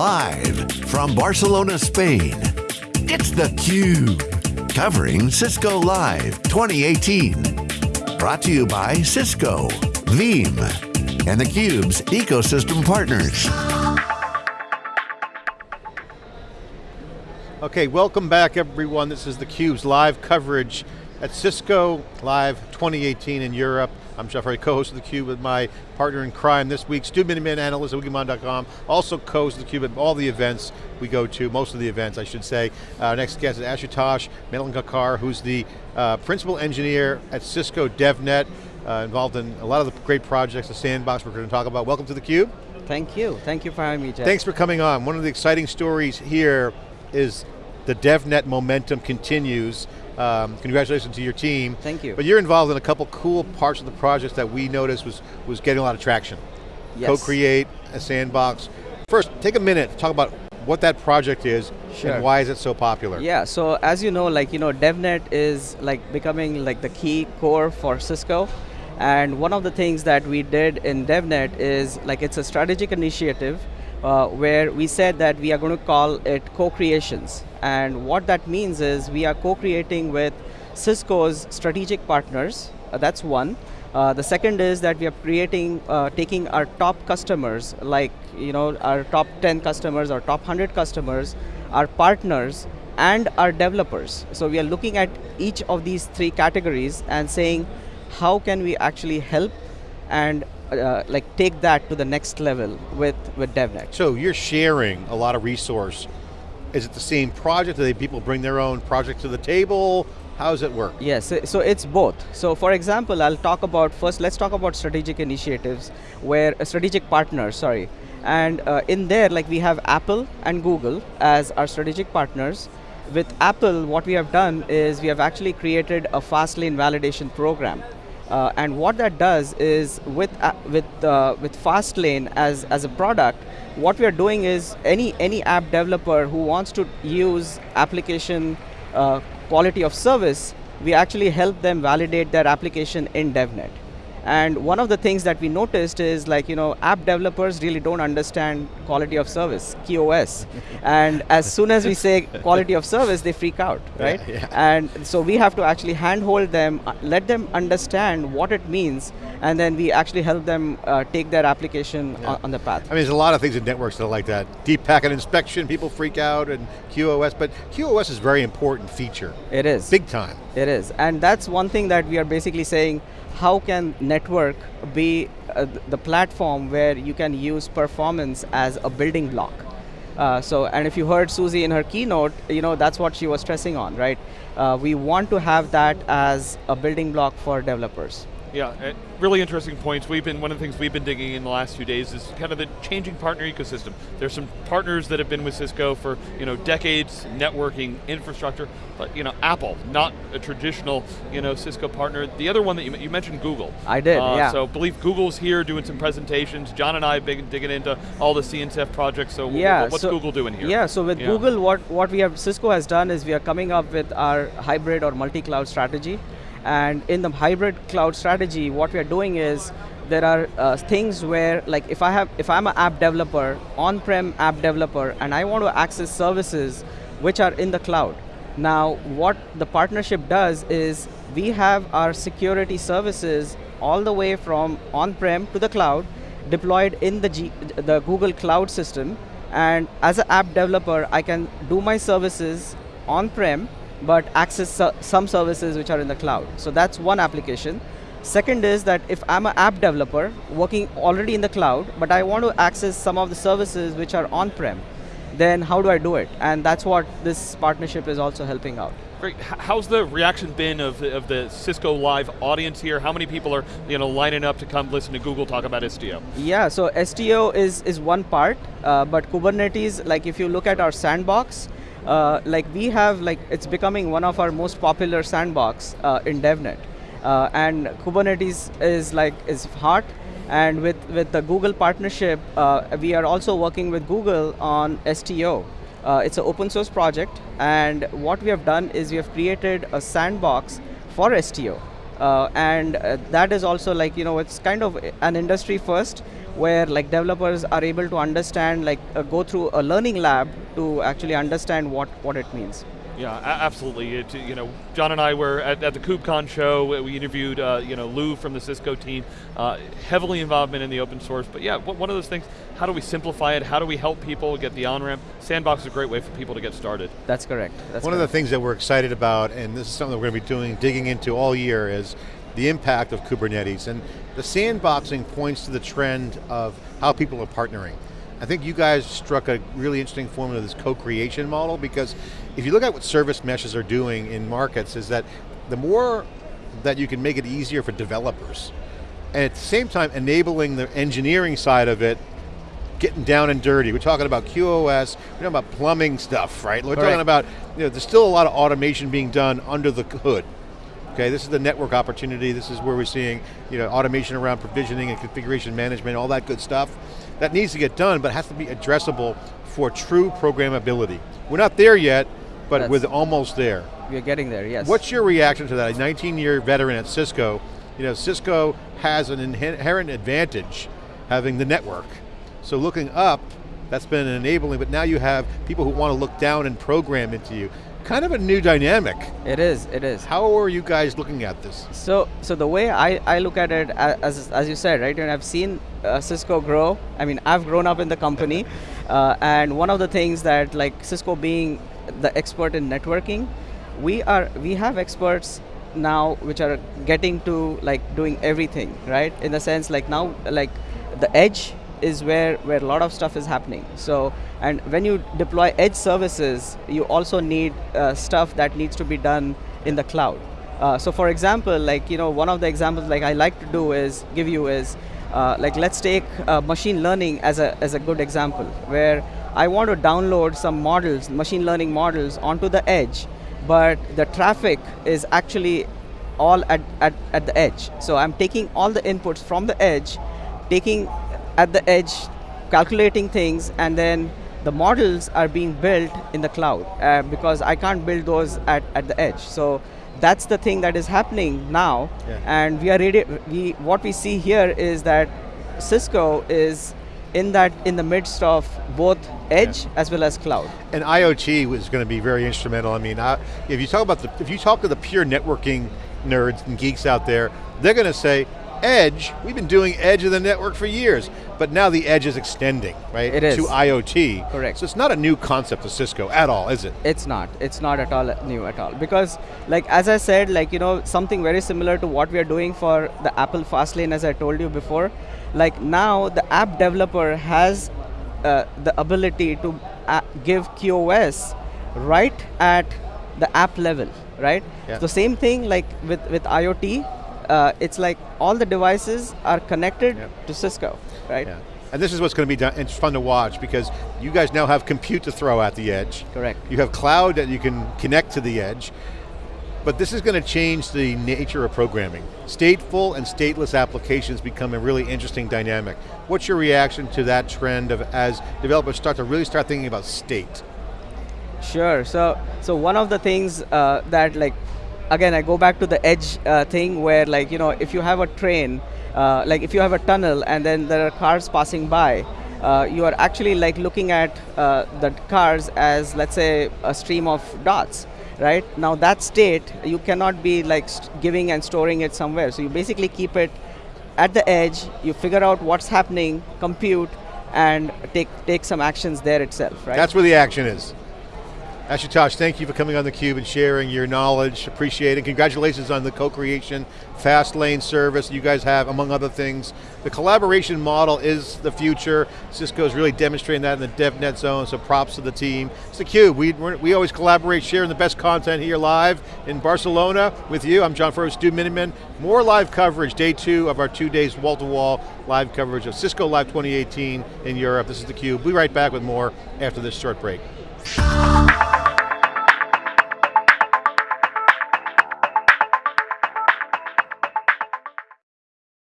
Live from Barcelona, Spain, it's theCUBE. Covering Cisco Live 2018. Brought to you by Cisco, Veeam, and theCUBE's ecosystem partners. Okay, welcome back everyone. This is theCUBE's live coverage at Cisco Live 2018 in Europe. I'm Jeff Hardy, co-host of theCUBE with my partner in crime this week, Stu Miniman, analyst at Wikibon.com, also co-host of theCUBE at all the events we go to, most of the events I should say. Our next guest is Ashutosh Malegaonkar, who's the uh, principal engineer at Cisco DevNet, uh, involved in a lot of the great projects, the sandbox we're going to talk about. Welcome to theCUBE. Thank you, thank you for having me, Jeff. Thanks for coming on. One of the exciting stories here is the DevNet momentum continues. Um, congratulations to your team. Thank you. But you're involved in a couple cool parts of the project that we noticed was, was getting a lot of traction. Yes. Co-create, a sandbox. First, take a minute to talk about what that project is Sure. and why is it so popular? Yeah, so as you know, like, you know, DevNet is like becoming like the key core for Cisco. And one of the things that we did in DevNet is like it's a strategic initiative uh, where we said that we are going to call it co-creations. And what that means is we are co-creating with Cisco's strategic partners, uh, that's one. Uh, the second is that we are creating, uh, taking our top customers, like you know, our top 10 customers or top 100 customers, our partners, and our developers. So we are looking at each of these three categories and saying, how can we actually help and uh, like take that to the next level with, with DevNet. So you're sharing a lot of resource. Is it the same project? Do they people bring their own project to the table? How does it work? Yes, so- it's both. So for example, I'll talk about, first let's talk about strategic initiatives, where, uh, strategic partners, sorry. And uh, in there, like we have Apple and Google as our strategic partners. With Apple, what we have done is we have actually created a Fastlane validation program. Uh, and what that does is with uh, with uh, with Fastlane as as a product, what we are doing is any any app developer who wants to use application uh, quality of service, we actually help them validate their application in DevNet. And one of the things that we noticed is like, you know, app developers really don't understand quality of service, QoS. and as soon as we say quality of service, they freak out, right? yeah. And so we have to actually handhold them, uh, let them understand what it means, and then we actually help them uh, take their application Yeah. on, on the path. I mean, there's a lot of things in networks that are like that. Deep packet inspection, people freak out, and QoS, but QoS is a very important feature. It is. Big time. It is, and that's one thing that we are basically saying, how can network be uh, the platform where you can use performance as a building block? Uh, so, and if you heard Susie in her keynote, you know, that's what she was stressing on, right? Uh, we want to have that as a building block for developers. Yeah, uh, really interesting points. We've been, one of the things we've been digging in the last few days is kind of the changing partner ecosystem. There's some partners that have been with Cisco for you know decades, networking, infrastructure, but you know, Apple, not a traditional you know Cisco partner. The other one that you, you mentioned, Google. I did, Uh, yeah. So believe Google's here doing some presentations. John and I have been digging into all the CNCF projects, so Yeah, what's so- Google doing here? Yeah, so with Yeah. Google, what, what we have, Cisco has done is we are coming up with our hybrid or multi-cloud strategy. And in the hybrid cloud strategy, what we are doing is there are uh, things where, like if I have, if I'm an app developer, on-prem app developer, and I want to access services which are in the cloud. Now, what the partnership does is we have our security services all the way from on-prem to the cloud, deployed in the, G, the Google Cloud system, and as an app developer, I can do my services on-prem, but access some services which are in the cloud. So that's one application. Second is that if I'm an app developer working already in the cloud, but I want to access some of the services which are on-prem, then how do I do it? And that's what this partnership is also helping out. Great. How's the reaction been of the, of the Cisco Live audience here? How many people are you know lining up to come listen to Google talk about Istio? Yeah, so Istio is, is one part, uh, but Kubernetes, like if you look at our sandbox, uh, like we have, like it's becoming one of our most popular sandbox uh, in DevNet. Uh, and Kubernetes is like, is hot, and with, with the Google partnership, uh, we are also working with Google on Istio. Uh, it's an open source project, and what we have done is we have created a sandbox for Istio. Uh, and uh, that is also like, you know, it's kind of an industry first, where like developers are able to understand, like uh, go through a learning lab to actually understand what, what it means. Yeah, absolutely. It, you know, John and I were at, at the KubeCon show. We interviewed, uh, you know, Lou from the Cisco team. Uh, heavily involvement in the open source, but yeah, one of those things. How do we simplify it? How do we help people get the on ramp? Sandbox is a great way for people to get started. That's correct. That's one correct. of the things that we're excited about, and this is something that we're going to be doing, digging into all year, is the impact of Kubernetes. And the sandboxing points to the trend of how people are partnering. I think you guys struck a really interesting formula of this co-creation model because if you look at what service meshes are doing in markets is that the more that you can make it easier for developers, and at the same time enabling the engineering side of it, getting down and dirty. We're talking about QoS, we're talking about plumbing stuff, right? We're talking about, you know, there's still a lot of automation being done under the hood. Okay, this is the network opportunity, this is where we're seeing you know, automation around provisioning and configuration management, all that good stuff. That needs to get done, but has to be addressable for true programmability. We're not there yet, but That's we're almost there. We're getting there, yes. What's your reaction to that? A 19 year veteran at Cisco, you know, Cisco has an inherent advantage having the network. So looking up, that's been enabling, but now you have people who want to look down and program into you kind of a new dynamic. It is, it is. How are you guys looking at this? So, so the way I, I look at it, as, as you said, right, and I've seen uh, Cisco grow, I mean, I've grown up in the company, uh, and one of the things that, like Cisco being the expert in networking, we are, we have experts now which are getting to like doing everything, right? In the sense like now, like the edge is where, where a lot of stuff is happening. So, and when you deploy edge services, you also need uh, stuff that needs to be done in the cloud. Uh, so for example, like, you know, one of the examples like I like to do is, give you is, uh, like let's take uh, machine learning as a, as a good example, where I want to download some models, machine learning models onto the edge, but the traffic is actually all at, at, at the edge. So I'm taking all the inputs from the edge, taking at the edge, calculating things, and then the models are being built in the cloud uh, because I can't build those at, at the edge. So that's the thing that is happening now, yeah. and we are ready. We what we see here is that Cisco is in that in the midst of both edge yeah. as well as cloud. And IoT was going to be very instrumental. I mean, I, if you talk about the, if you talk to the pure networking nerds and geeks out there, they're going to say, edge, we've been doing edge of the network for years, but now the edge is extending, right? It is. To IoT. Correct. So it's not a new concept of Cisco at all, is it? It's not, it's not at all new at all. Because like as I said, like you know, something very similar to what we are doing for the Apple Fastlane as I told you before, like now the app developer has uh, the ability to uh, give QoS right at the app level, right? Yeah. The same thing like with, with IoT, uh, it's like all the devices are connected yep. to Cisco, right? Yeah. And this is what's going to be done, it's fun to watch because you guys now have compute to throw at the edge. Correct. You have cloud that you can connect to the edge. But this is going to change the nature of programming. Stateful and stateless applications become a really interesting dynamic. What's your reaction to that trend of as developers start to really start thinking about state? Sure, so so one of the things uh, that like again, I go back to the edge uh, thing where like, you know, if you have a train, uh, like if you have a tunnel and then there are cars passing by, uh, you are actually like looking at uh, the cars as, let's say, a stream of dots, right? Now that state, you cannot be like giving and storing it somewhere. So you basically keep it at the edge, you figure out what's happening, compute, and take, take some actions there itself, right? That's where the action is. Ashutosh, thank you for coming on theCUBE and sharing your knowledge, appreciate it. Congratulations on the co-creation, fast lane service you guys have, among other things. The collaboration model is the future. Cisco is really demonstrating that in the DevNet zone, so props to the team. It's theCUBE, we, we always collaborate, sharing the best content here live in Barcelona with you. I'm John Furrier, Stu Miniman. More live coverage, day two of our two days wall-to-wall -wall live coverage of Cisco Live 2018 in Europe. This is theCUBE. We'll be right back with more after this short break.